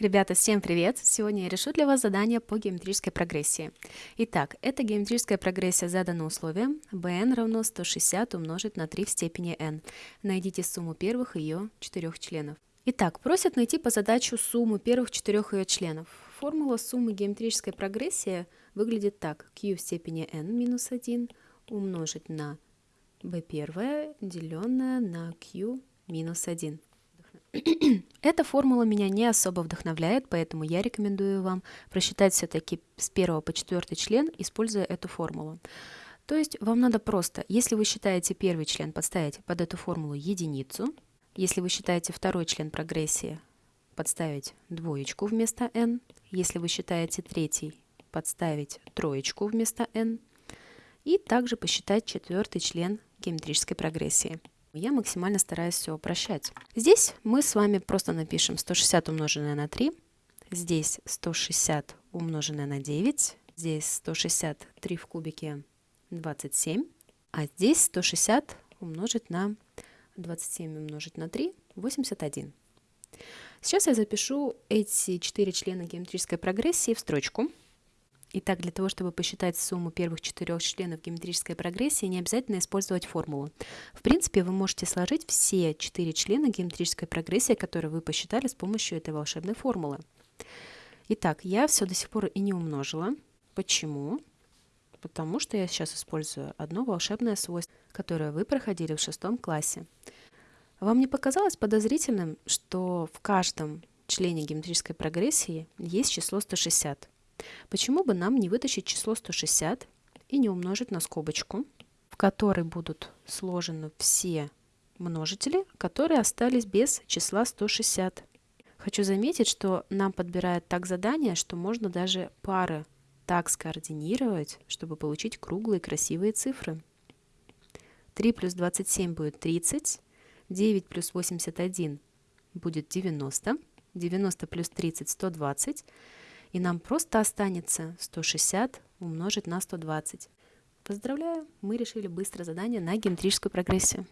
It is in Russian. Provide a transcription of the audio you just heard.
Ребята, всем привет! Сегодня я решу для вас задание по геометрической прогрессии. Итак, эта геометрическая прогрессия задана условием bn равно 160 умножить на 3 в степени n. Найдите сумму первых ее четырех членов. Итак, просят найти по задачу сумму первых четырех ее членов. Формула суммы геометрической прогрессии выглядит так. q в степени n минус 1 умножить на b1 деленное на q минус 1. Эта формула меня не особо вдохновляет, поэтому я рекомендую вам просчитать все-таки с 1 по 4 член, используя эту формулу. То есть вам надо просто, если вы считаете первый член, подставить под эту формулу единицу. Если вы считаете второй член прогрессии, подставить двоечку вместо n. Если вы считаете третий, подставить троечку вместо n. И также посчитать четвертый член геометрической прогрессии. Я максимально стараюсь все упрощать. Здесь мы с вами просто напишем 160 умноженное на 3, здесь 160 умноженное на 9, здесь 163 в кубике 27, а здесь 160 умножить на 27 умножить на 3, 81. Сейчас я запишу эти четыре члена геометрической прогрессии в строчку. Итак, для того, чтобы посчитать сумму первых четырех членов геометрической прогрессии, не обязательно использовать формулу. В принципе, вы можете сложить все четыре члена геометрической прогрессии, которые вы посчитали с помощью этой волшебной формулы. Итак, я все до сих пор и не умножила. Почему? Потому что я сейчас использую одно волшебное свойство, которое вы проходили в шестом классе. Вам не показалось подозрительным, что в каждом члене геометрической прогрессии есть число 160? Почему бы нам не вытащить число 160 и не умножить на скобочку, в которой будут сложены все множители, которые остались без числа 160. Хочу заметить, что нам подбирает так задание, что можно даже пары так скоординировать, чтобы получить круглые красивые цифры. 3 плюс 27 будет 30, 9 плюс 81 будет 90, 90 плюс 30 – 120, и нам просто останется 160 умножить на 120. Поздравляю, мы решили быстро задание на геометрическую прогрессию.